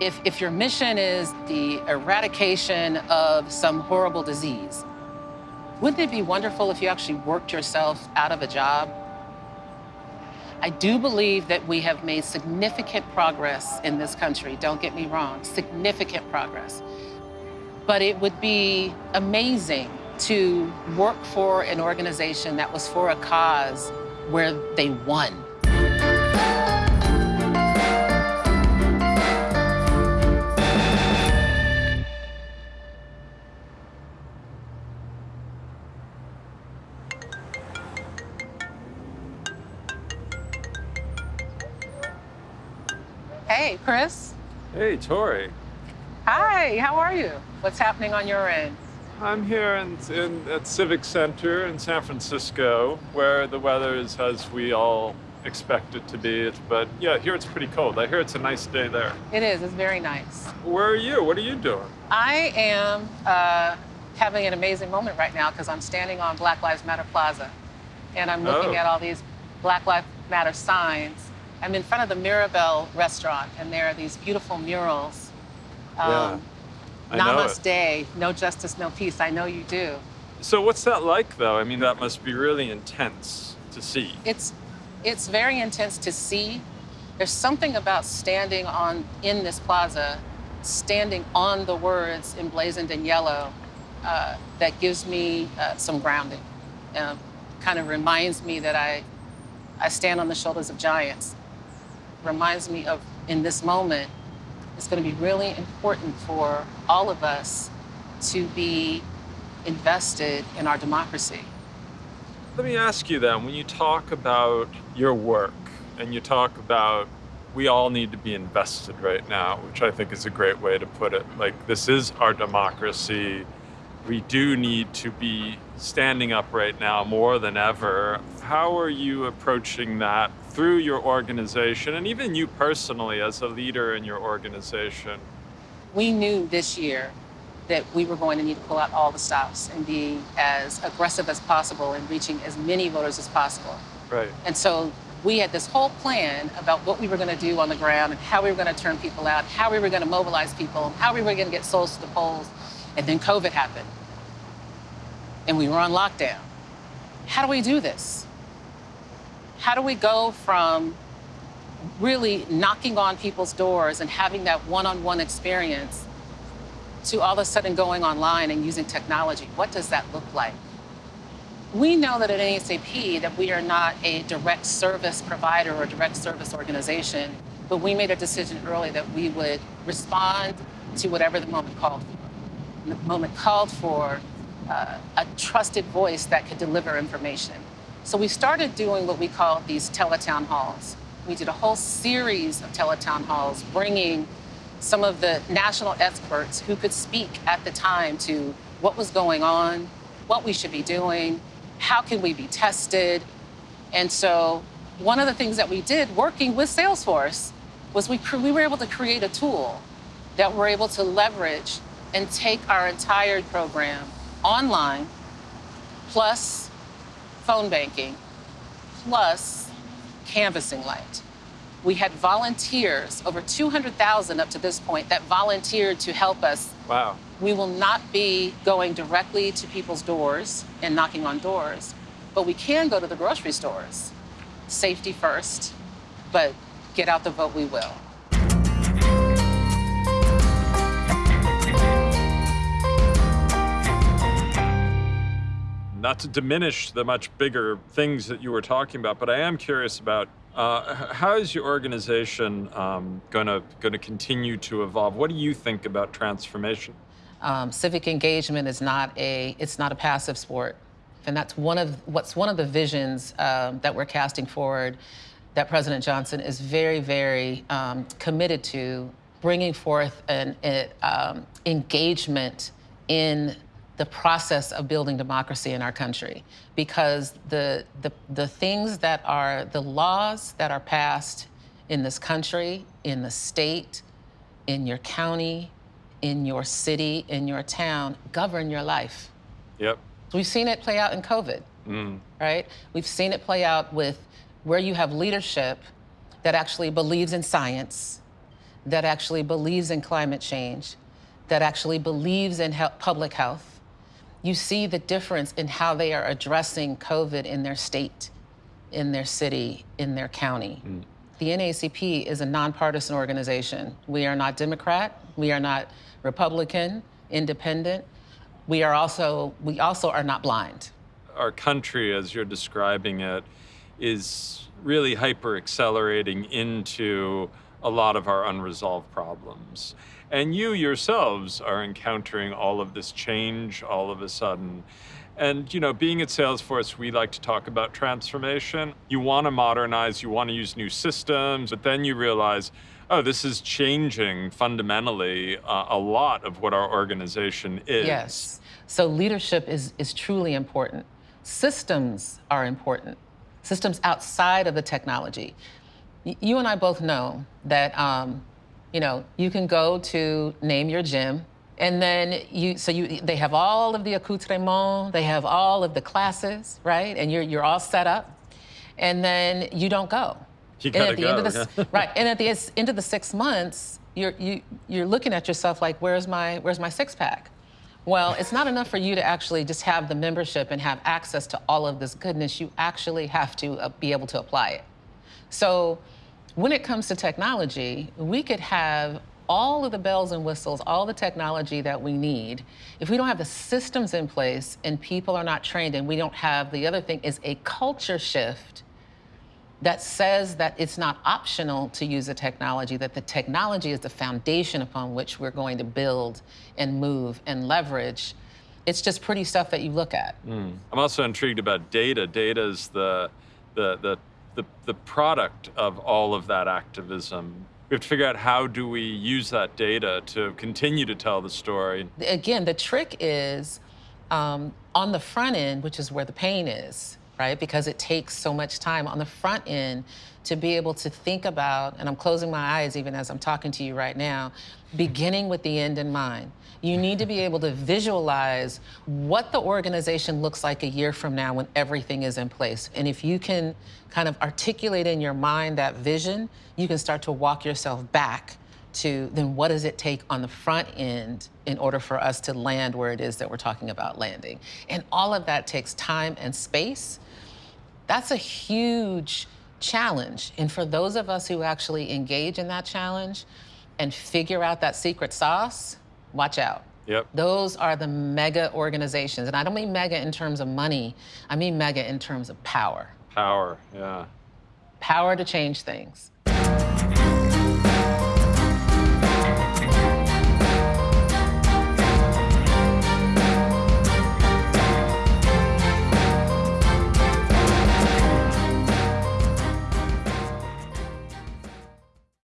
If, if your mission is the eradication of some horrible disease, wouldn't it be wonderful if you actually worked yourself out of a job? I do believe that we have made significant progress in this country, don't get me wrong, significant progress. But it would be amazing to work for an organization that was for a cause where they won. Chris. Hey, Tori. Hi, how are you? What's happening on your end? I'm here in, in, at Civic Center in San Francisco, where the weather is as we all expect it to be. But yeah, here it's pretty cold. I hear it's a nice day there. It is. It's very nice. Where are you? What are you doing? I am uh, having an amazing moment right now because I'm standing on Black Lives Matter Plaza, and I'm looking Oh. at all these Black Lives Matter signs. I'm in front of the Mirabelle restaurant, and there are these beautiful murals. Yeah, I know it. Namaste, no justice, no peace. I know you do. So what's that like, though? I mean, that must be really intense to see. It's it's very intense to see. There's something about standing on in this plaza, standing on the words emblazoned in yellow, uh, that gives me uh, some grounding. Uh, kind of reminds me that I I stand on the shoulders of giants. Reminds me of in this moment, it's going to be really important for all of us to be invested in our democracy. Let me ask you then, when you talk about your work and you talk about we all need to be invested right now, which I think is a great way to put it. Like, this is our democracy. We do need to be standing up right now more than ever. How are you approaching that through your organization and even you personally as a leader in your organization? we knew this year that we were going to need to pull out all the stops and be as aggressive as possible in reaching as many voters as possible. Right. And so we had this whole plan about what we were going to do on the ground and how we were going to turn people out, how we were going to mobilize people, how we were going to get souls to the polls. And then COVID happened. And we were on lockdown. How do we do this? How do we go from really knocking on people's doors and having that one-on-one experience to all of a sudden going online and using technology. What does that look like? We know that at NAACP that we are not a direct service provider or direct service organization, but we made a decision early that we would respond to whatever the moment called for. The moment called for uh, a trusted voice that could deliver information. So we started doing what we call these teletown halls. We did a whole series of teletown halls, bringing some of the national experts who could speak at the time to what was going on, what we should be doing, how can we be tested. And so one of the things that we did working with Salesforce was we, we were able to create a tool that we're able to leverage and take our entire program online, plus phone banking, plus canvassing light. We had volunteers, over 200,000 up to this point, that volunteered to help us. Wow. We will not be going directly to people's doors and knocking on doors, but we can go to the grocery stores. Safety first, but get out the vote we will. Not to diminish the much bigger things that you were talking about, but I am curious about uh, how is your organization um, going to continue to evolve? What do you think about transformation? Um, civic engagement is not a it's not a passive sport, and that's one of what's one of the visions um, that we're casting forward. That President Johnson is very very um, committed to bringing forth an a, um, engagement in the process of building democracy in our country because the, the the things that are the laws that are passed in this country in the state in your county in your city, in your town, govern your life. Yep. We've seen it play out in COVID, Mm. right? We've seen it play out with where you have leadership that actually believes in science, that actually believes in climate change, that actually believes in he- public health, you see the difference in how they are addressing COVID in their state, in their city, in their county. Mm. The NAACP is a nonpartisan organization. We are not Democrat, we are not Republican, independent. We are also we also are not blind. Our country, as you're describing it, is really hyper accelerating into a lot of our unresolved problems. And you yourselves are encountering all of this change all of a sudden. And you know, being at Salesforce, we like to talk about transformation. You want to modernize, you want to use new systems, but then you realize, oh, this is changing fundamentally uh, a lot of what our organization is. Yes. So leadership is is truly important. Systems are important. Systems outside of the technology. You and I both know that um, you know you can go to name your gym, and then you so you they have all of the accoutrements, they have all of the classes, right? And you're you're all set up, and then you don't go. You and at the end of go, the yeah. right, and at the end of the six months, you're you you're looking at yourself like, where's my where's my six pack? Well, it's not enough for you to actually just have the membership and have access to all of this goodness. You actually have to uh, be able to apply it. So, when it comes to technology, we could have all of the bells and whistles, all the technology that we need. If we don't have the systems in place and people are not trained, and we don't have the other thing is a culture shift that says that it's not optional to use the technology, that the technology is the foundation upon which we're going to build and move and leverage. It's just pretty stuff that you look at. Mm. I'm also intrigued about data. Data is the, the, the, the, the product of all of that activism. We have to figure out how do we use that data to continue to tell the story. Again, the trick is um, on the front end, which is where the pain is, right? Because it takes so much time on the front end to be able to think about, and I'm closing my eyes even as I'm talking to you right now, beginning with the end in mind. You need to be able to visualize what the organization looks like a year from now when everything is in place. And if you can kind of articulate in your mind that vision, you can start to walk yourself back to then what does it take on the front end in order for us to land where it is that we're talking about landing? And all of that takes time and space. That's a huge challenge. And for those of us who actually engage in that challenge and figure out that secret sauce, watch out. Yep. Those are the mega organizations. And I don't mean mega in terms of money, I mean mega in terms of power. Power, yeah. Power to change things.